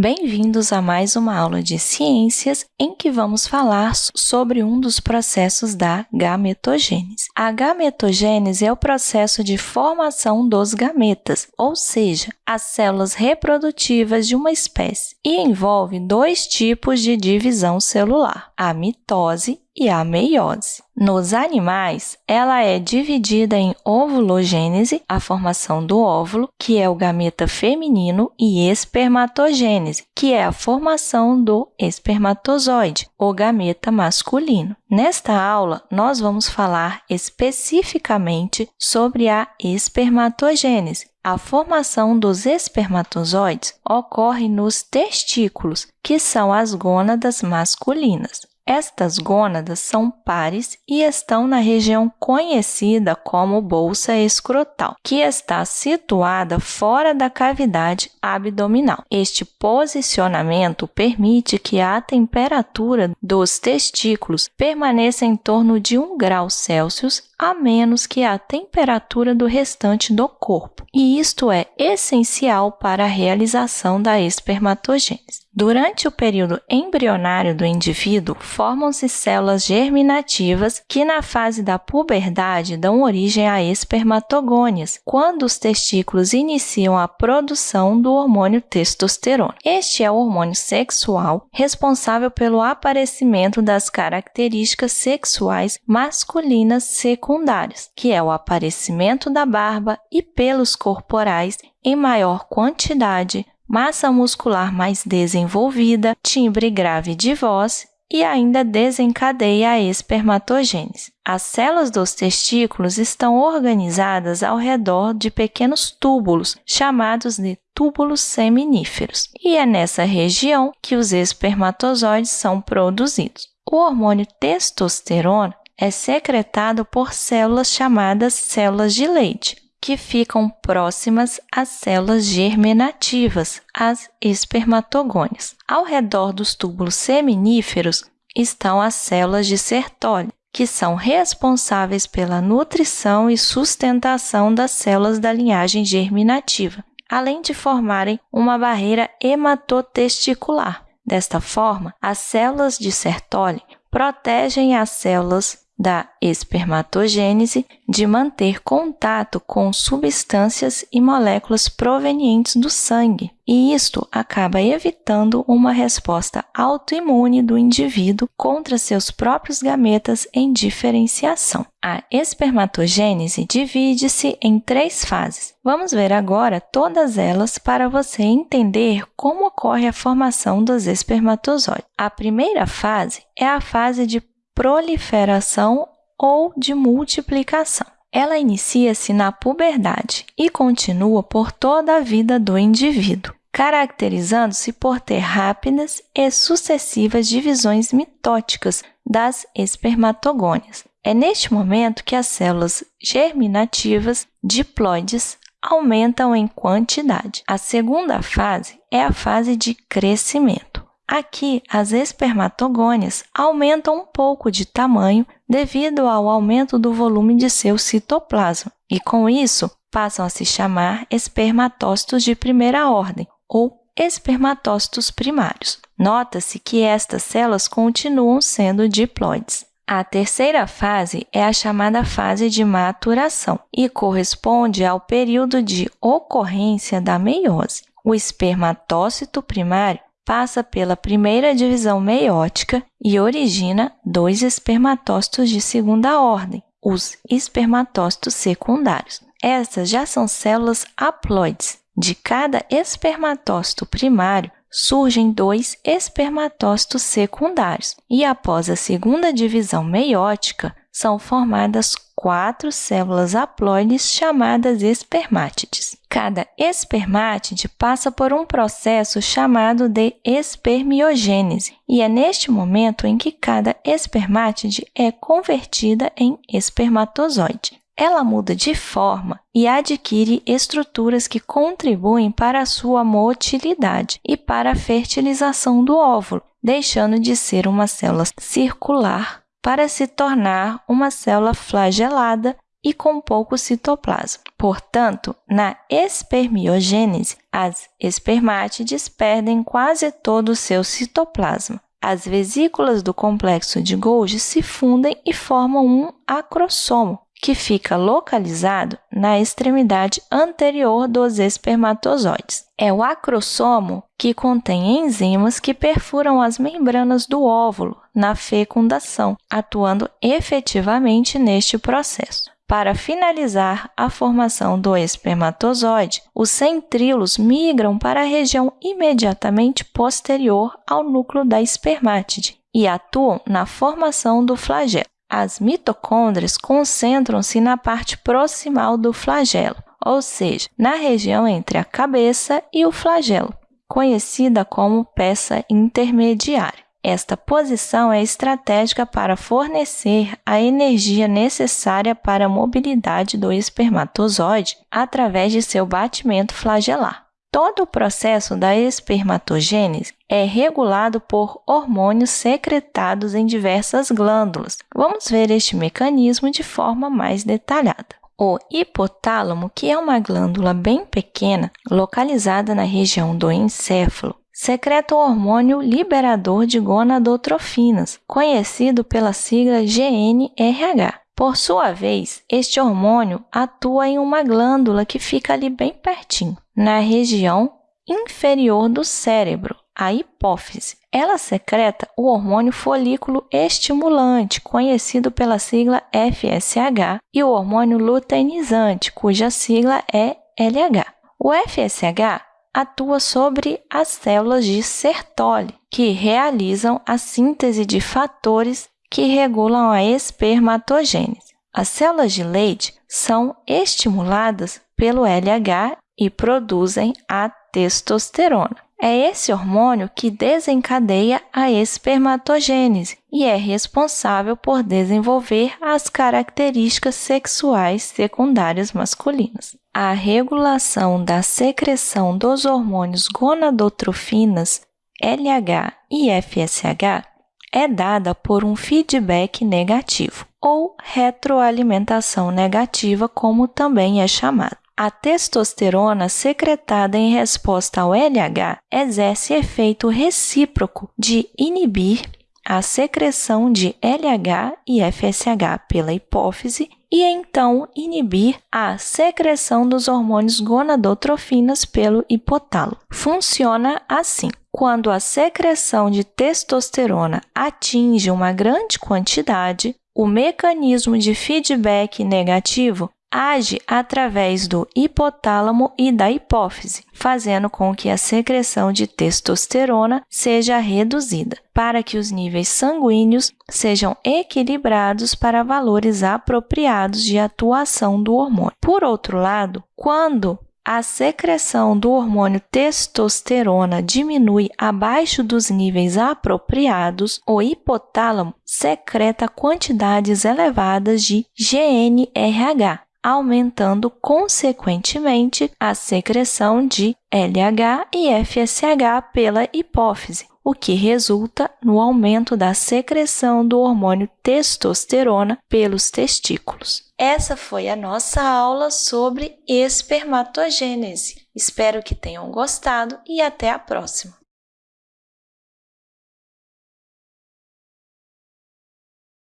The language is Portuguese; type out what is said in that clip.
Bem-vindos a mais uma aula de ciências em que vamos falar sobre um dos processos da gametogênese. A gametogênese é o processo de formação dos gametas, ou seja, as células reprodutivas de uma espécie, e envolve dois tipos de divisão celular, a mitose e a meiose. Nos animais, ela é dividida em ovulogênese, a formação do óvulo, que é o gameta feminino, e espermatogênese, que é a formação do espermatozoide, o gameta masculino. Nesta aula, nós vamos falar especificamente sobre a espermatogênese, a formação dos espermatozoides ocorre nos testículos, que são as gônadas masculinas. Estas gônadas são pares e estão na região conhecida como bolsa escrotal, que está situada fora da cavidade abdominal. Este posicionamento permite que a temperatura dos testículos permaneça em torno de 1 grau Celsius a menos que a temperatura do restante do corpo, e isto é essencial para a realização da espermatogênese. Durante o período embrionário do indivíduo, formam-se células germinativas que, na fase da puberdade, dão origem a espermatogônias, quando os testículos iniciam a produção do hormônio testosterona. Este é o hormônio sexual responsável pelo aparecimento das características sexuais masculinas secundárias, que é o aparecimento da barba e pelos corporais em maior quantidade, massa muscular mais desenvolvida, timbre grave de voz e ainda desencadeia a espermatogênese. As células dos testículos estão organizadas ao redor de pequenos túbulos, chamados de túbulos seminíferos, e é nessa região que os espermatozoides são produzidos. O hormônio testosterona é secretado por células chamadas células de leite, que ficam próximas às células germinativas, as espermatogônias. Ao redor dos túbulos seminíferos estão as células de Sertoli, que são responsáveis pela nutrição e sustentação das células da linhagem germinativa, além de formarem uma barreira hematotesticular. Desta forma, as células de Sertoli protegem as células da espermatogênese de manter contato com substâncias e moléculas provenientes do sangue, e isto acaba evitando uma resposta autoimune do indivíduo contra seus próprios gametas em diferenciação. A espermatogênese divide-se em três fases. Vamos ver agora todas elas para você entender como ocorre a formação dos espermatozoides. A primeira fase é a fase de proliferação ou de multiplicação. Ela inicia-se na puberdade e continua por toda a vida do indivíduo, caracterizando-se por ter rápidas e sucessivas divisões mitóticas das espermatogônias. É neste momento que as células germinativas diploides aumentam em quantidade. A segunda fase é a fase de crescimento. Aqui, as espermatogônias aumentam um pouco de tamanho devido ao aumento do volume de seu citoplasma, e com isso passam a se chamar espermatócitos de primeira ordem ou espermatócitos primários. Nota-se que estas células continuam sendo diploides. A terceira fase é a chamada fase de maturação e corresponde ao período de ocorrência da meiose. O espermatócito primário passa pela primeira divisão meiótica e origina dois espermatócitos de segunda ordem, os espermatócitos secundários. Essas já são células haploides. De cada espermatócito primário, surgem dois espermatócitos secundários, e após a segunda divisão meiótica, são formadas quatro células haploides chamadas espermátides. Cada espermátide passa por um processo chamado de espermiogênese, e é neste momento em que cada espermátide é convertida em espermatozoide. Ela muda de forma e adquire estruturas que contribuem para a sua motilidade e para a fertilização do óvulo, deixando de ser uma célula circular para se tornar uma célula flagelada e com pouco citoplasma. Portanto, na espermiogênese, as espermátides perdem quase todo o seu citoplasma. As vesículas do complexo de Golgi se fundem e formam um acrossomo, que fica localizado na extremidade anterior dos espermatozoides. É o acrossomo que contém enzimas que perfuram as membranas do óvulo na fecundação, atuando efetivamente neste processo. Para finalizar a formação do espermatozoide, os centríolos migram para a região imediatamente posterior ao núcleo da espermátide e atuam na formação do flagelo. As mitocôndrias concentram-se na parte proximal do flagelo, ou seja, na região entre a cabeça e o flagelo, conhecida como peça intermediária. Esta posição é estratégica para fornecer a energia necessária para a mobilidade do espermatozoide através de seu batimento flagelar. Todo o processo da espermatogênese é regulado por hormônios secretados em diversas glândulas. Vamos ver este mecanismo de forma mais detalhada. O hipotálamo, que é uma glândula bem pequena, localizada na região do encéfalo, secreta o hormônio liberador de gonadotrofinas, conhecido pela sigla GNRH. Por sua vez, este hormônio atua em uma glândula que fica ali bem pertinho, na região inferior do cérebro, a hipófise. Ela secreta o hormônio folículo estimulante, conhecido pela sigla FSH, e o hormônio luteinizante, cuja sigla é LH. O FSH atua sobre as células de Sertoli, que realizam a síntese de fatores que regulam a espermatogênese. As células de leite são estimuladas pelo LH e produzem a testosterona. É esse hormônio que desencadeia a espermatogênese e é responsável por desenvolver as características sexuais secundárias masculinas. A regulação da secreção dos hormônios gonadotrofinas, LH e FSH é dada por um feedback negativo, ou retroalimentação negativa, como também é chamado. A testosterona secretada em resposta ao LH exerce efeito recíproco de inibir a secreção de LH e FSH pela hipófise e então inibir a secreção dos hormônios gonadotrofinas pelo hipotálamo. Funciona assim: quando a secreção de testosterona atinge uma grande quantidade, o mecanismo de feedback negativo age através do hipotálamo e da hipófise, fazendo com que a secreção de testosterona seja reduzida, para que os níveis sanguíneos sejam equilibrados para valores apropriados de atuação do hormônio. Por outro lado, quando a secreção do hormônio testosterona diminui abaixo dos níveis apropriados, o hipotálamo secreta quantidades elevadas de GNRH, aumentando consequentemente a secreção de LH e FSH pela hipófise, o que resulta no aumento da secreção do hormônio testosterona pelos testículos. Essa foi a nossa aula sobre espermatogênese. Espero que tenham gostado e até a próxima!